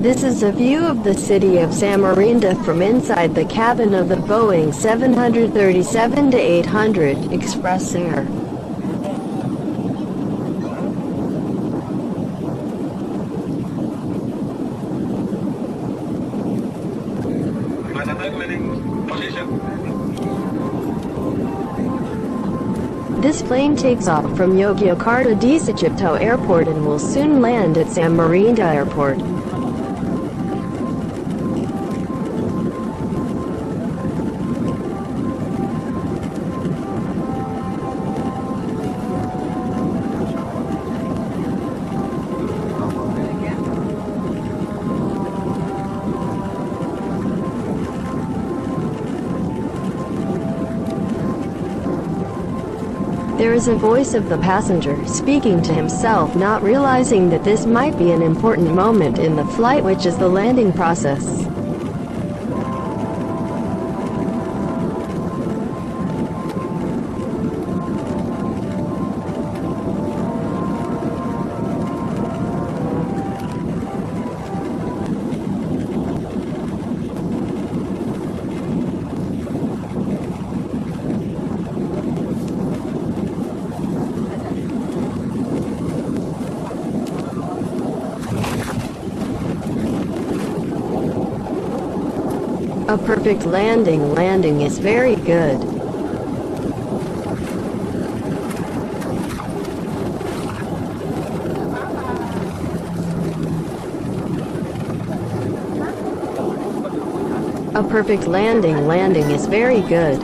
This is a view of the city of Samarinda from inside the cabin of the Boeing 737-800 Xpress Air. This plane takes off from Yogyakarta di Airport and will soon land at Samarinda Airport. There is a voice of the passenger speaking to himself not realizing that this might be an important moment in the flight which is the landing process. A perfect landing landing is very good. A perfect landing landing is very good.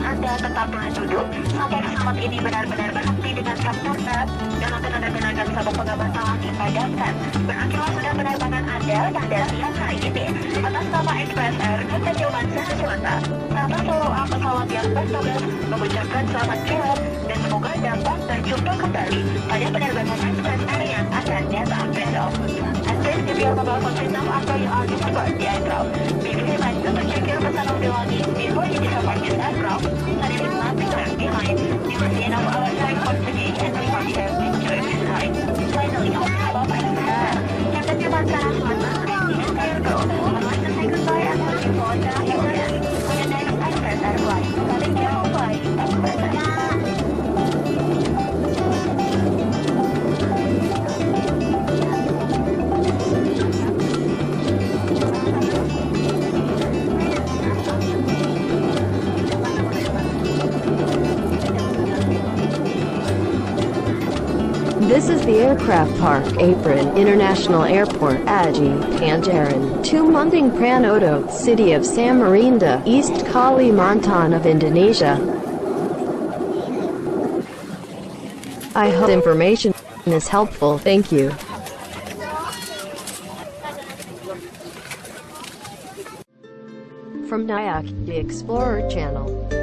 Anda, tetaplah duduk sampai pesawat ini benar-benar berhenti dengan sempurna dan untuk tenaga sabuk pengaman awan dipadamkan. Berakhirlah sudah penerbangan Anda dan dari yang hari ini. Atas nama Express Air Kota Jawa Selatan, kami follow-up pesawat yang bertugas mengucapkan selamat jalan dan semoga dapat berjumpa kembali pada penerbangan Express Air yang akan datang besok. Please give your mobile phone signal after you are delivered the aircraft. Be mindful to check your personal belongings before you depart this aircraft. And if nothing left behind, will see enough our time for today This is the aircraft park apron International Airport Aji Pangeran, Tumenggung Pranoto, city of Samarinda, East Kalimantan of Indonesia. I hope information is helpful. Thank you. From Nyack, the Explorer channel.